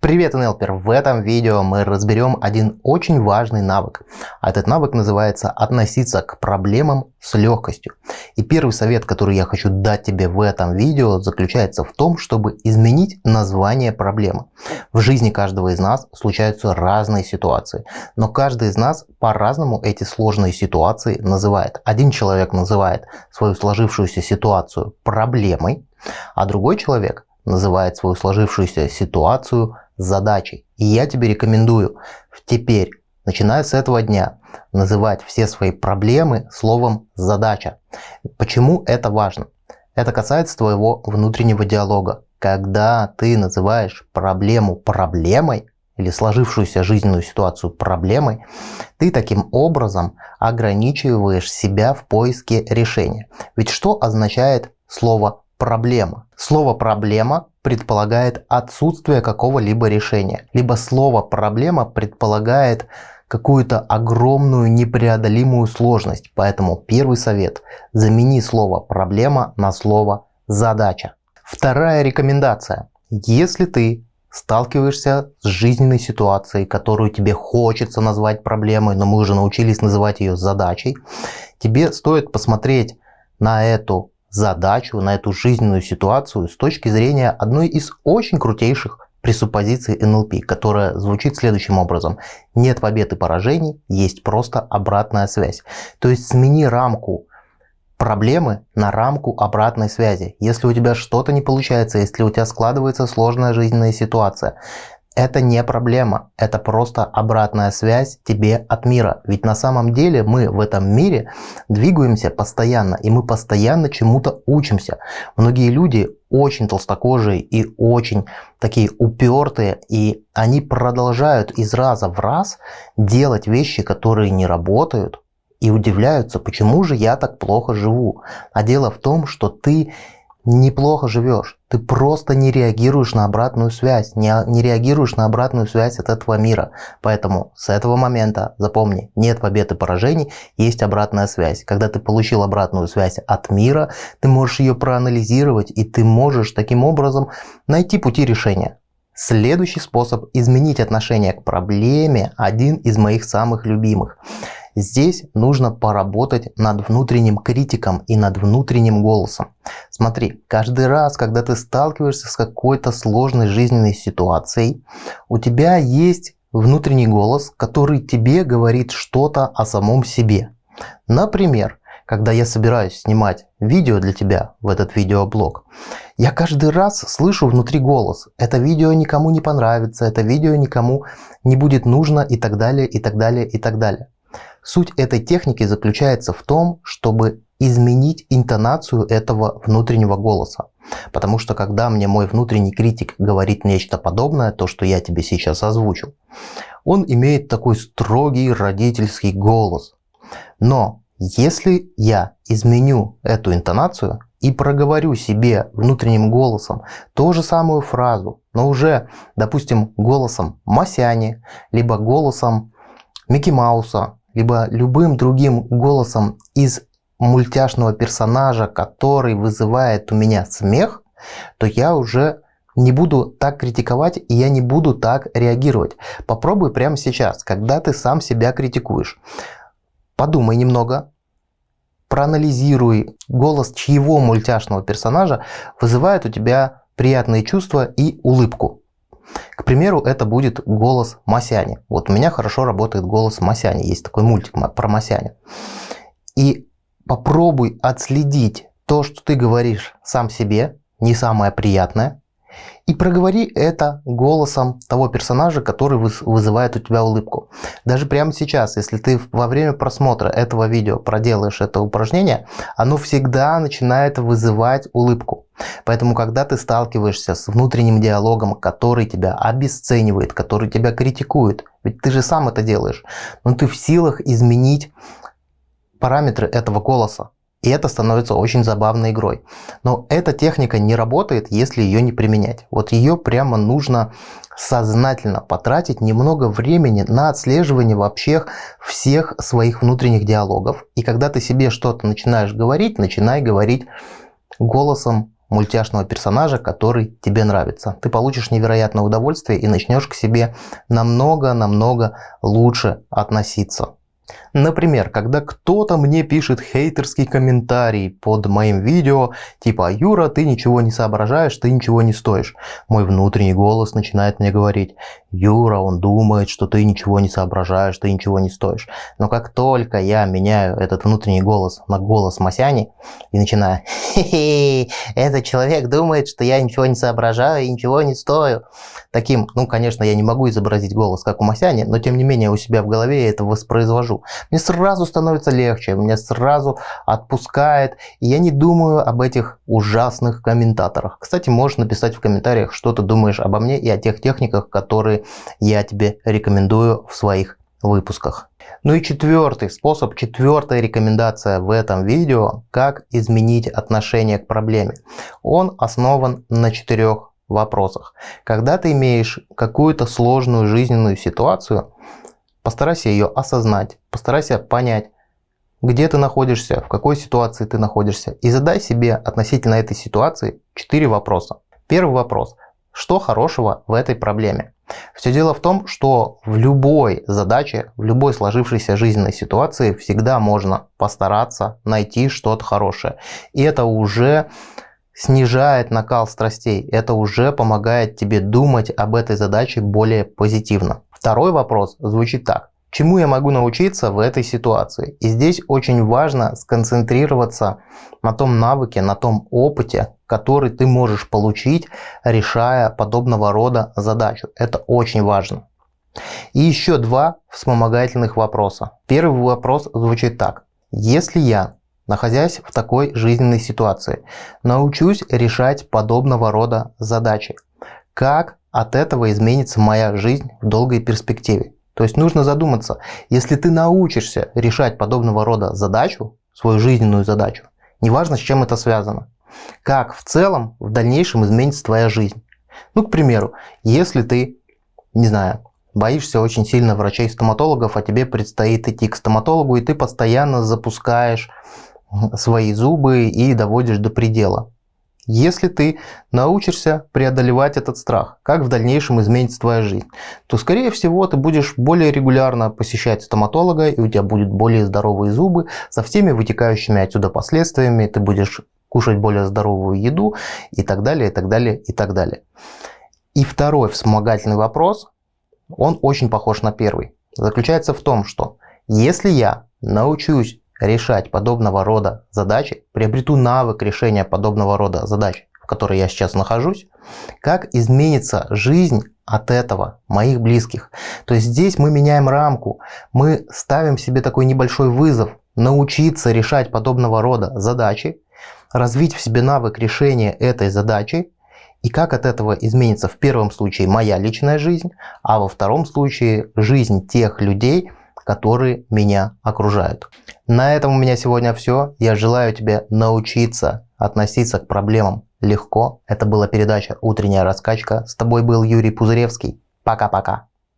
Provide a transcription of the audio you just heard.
Привет, НЛПер! В этом видео мы разберем один очень важный навык. Этот навык называется относиться к проблемам с легкостью. И первый совет, который я хочу дать тебе в этом видео, заключается в том, чтобы изменить название проблемы. В жизни каждого из нас случаются разные ситуации, но каждый из нас по-разному эти сложные ситуации называет. Один человек называет свою сложившуюся ситуацию проблемой, а другой человек называет свою сложившуюся ситуацию задачей. И я тебе рекомендую теперь, начиная с этого дня, называть все свои проблемы словом «задача». Почему это важно? Это касается твоего внутреннего диалога. Когда ты называешь проблему проблемой, или сложившуюся жизненную ситуацию проблемой, ты таким образом ограничиваешь себя в поиске решения. Ведь что означает слово проблема. Слово проблема предполагает отсутствие какого-либо решения. Либо слово проблема предполагает какую-то огромную непреодолимую сложность. Поэтому первый совет – замени слово проблема на слово задача. Вторая рекомендация. Если ты сталкиваешься с жизненной ситуацией, которую тебе хочется назвать проблемой, но мы уже научились называть ее задачей, тебе стоит посмотреть на эту задачу, на эту жизненную ситуацию с точки зрения одной из очень крутейших пресуппозиций НЛП, которая звучит следующим образом. Нет побед и поражений, есть просто обратная связь. То есть смени рамку проблемы на рамку обратной связи. Если у тебя что-то не получается, если у тебя складывается сложная жизненная ситуация, это не проблема, это просто обратная связь тебе от мира. Ведь на самом деле мы в этом мире двигаемся постоянно, и мы постоянно чему-то учимся. Многие люди очень толстокожие и очень такие упертые, и они продолжают из раза в раз делать вещи, которые не работают, и удивляются, почему же я так плохо живу. А дело в том, что ты неплохо живешь. Ты просто не реагируешь на обратную связь, не, не реагируешь на обратную связь от этого мира. Поэтому с этого момента запомни, нет побед и поражений, есть обратная связь. Когда ты получил обратную связь от мира, ты можешь ее проанализировать и ты можешь таким образом найти пути решения. Следующий способ изменить отношение к проблеме – один из моих самых любимых – Здесь нужно поработать над внутренним критиком и над внутренним голосом. Смотри, каждый раз, когда ты сталкиваешься с какой-то сложной жизненной ситуацией, у тебя есть внутренний голос, который тебе говорит что-то о самом себе. Например, когда я собираюсь снимать видео для тебя в этот видеоблог, я каждый раз слышу внутри голос. Это видео никому не понравится, это видео никому не будет нужно и так далее, и так далее, и так далее. Суть этой техники заключается в том, чтобы изменить интонацию этого внутреннего голоса. Потому что когда мне мой внутренний критик говорит нечто подобное, то, что я тебе сейчас озвучил, он имеет такой строгий родительский голос. Но если я изменю эту интонацию и проговорю себе внутренним голосом ту же самую фразу, но уже, допустим, голосом Масяни, либо голосом Микки Мауса, либо любым другим голосом из мультяшного персонажа, который вызывает у меня смех, то я уже не буду так критиковать и я не буду так реагировать. Попробуй прямо сейчас, когда ты сам себя критикуешь. Подумай немного, проанализируй голос чьего мультяшного персонажа вызывает у тебя приятные чувства и улыбку. К примеру, это будет голос Масяни. Вот у меня хорошо работает голос Масяни. Есть такой мультик про Масяни. И попробуй отследить то, что ты говоришь сам себе, не самое приятное, и проговори это голосом того персонажа, который вызывает у тебя улыбку. Даже прямо сейчас, если ты во время просмотра этого видео проделаешь это упражнение, оно всегда начинает вызывать улыбку. Поэтому, когда ты сталкиваешься с внутренним диалогом, который тебя обесценивает, который тебя критикует, ведь ты же сам это делаешь, но ты в силах изменить параметры этого голоса. И это становится очень забавной игрой. Но эта техника не работает, если ее не применять. Вот ее прямо нужно сознательно потратить немного времени на отслеживание вообще всех своих внутренних диалогов. И когда ты себе что-то начинаешь говорить, начинай говорить голосом мультяшного персонажа, который тебе нравится. Ты получишь невероятное удовольствие и начнешь к себе намного-намного лучше относиться. Например, когда кто-то мне пишет хейтерский комментарий под моим видео, типа «Юра, ты ничего не соображаешь, ты ничего не стоишь», мой внутренний голос начинает мне говорить «Юра, он думает, что ты ничего не соображаешь, ты ничего не стоишь». Но как только я меняю этот внутренний голос на голос Масяни и начинаю «Хе-хе, этот человек думает, что я ничего не соображаю и ничего не стою», таким, ну, конечно, я не могу изобразить голос, как у Масяни, но тем не менее у себя в голове я это воспроизвожу. Мне сразу становится легче, меня сразу отпускает, и я не думаю об этих ужасных комментаторах. Кстати, можешь написать в комментариях, что ты думаешь обо мне и о тех техниках, которые я тебе рекомендую в своих выпусках. Ну и четвертый способ, четвертая рекомендация в этом видео, как изменить отношение к проблеме. Он основан на четырех вопросах. Когда ты имеешь какую-то сложную жизненную ситуацию, Постарайся ее осознать, постарайся понять, где ты находишься, в какой ситуации ты находишься. И задай себе относительно этой ситуации 4 вопроса. Первый вопрос. Что хорошего в этой проблеме? Все дело в том, что в любой задаче, в любой сложившейся жизненной ситуации всегда можно постараться найти что-то хорошее. И это уже снижает накал страстей, это уже помогает тебе думать об этой задаче более позитивно. Второй вопрос звучит так. Чему я могу научиться в этой ситуации? И здесь очень важно сконцентрироваться на том навыке, на том опыте, который ты можешь получить, решая подобного рода задачу. Это очень важно. И еще два вспомогательных вопроса. Первый вопрос звучит так. Если я, находясь в такой жизненной ситуации, научусь решать подобного рода задачи, как от этого изменится моя жизнь в долгой перспективе. То есть нужно задуматься, если ты научишься решать подобного рода задачу, свою жизненную задачу, неважно с чем это связано, как в целом в дальнейшем изменится твоя жизнь. Ну, к примеру, если ты, не знаю, боишься очень сильно врачей-стоматологов, а тебе предстоит идти к стоматологу, и ты постоянно запускаешь свои зубы и доводишь до предела. Если ты научишься преодолевать этот страх, как в дальнейшем изменится твоя жизнь, то скорее всего ты будешь более регулярно посещать стоматолога, и у тебя будут более здоровые зубы со всеми вытекающими отсюда последствиями, ты будешь кушать более здоровую еду и так далее, и так далее, и так далее. И второй вспомогательный вопрос, он очень похож на первый. Заключается в том, что если я научусь решать подобного рода задачи, приобрету навык решения подобного рода задач, в которой я сейчас нахожусь, как изменится жизнь от этого моих близких. То есть здесь мы меняем рамку, мы ставим себе такой небольшой вызов, научиться решать подобного рода задачи, развить в себе навык решения этой задачи, и как от этого изменится в первом случае моя личная жизнь, а во втором случае жизнь тех людей, которые меня окружают. На этом у меня сегодня все. Я желаю тебе научиться относиться к проблемам легко. Это была передача «Утренняя раскачка». С тобой был Юрий Пузыревский. Пока-пока.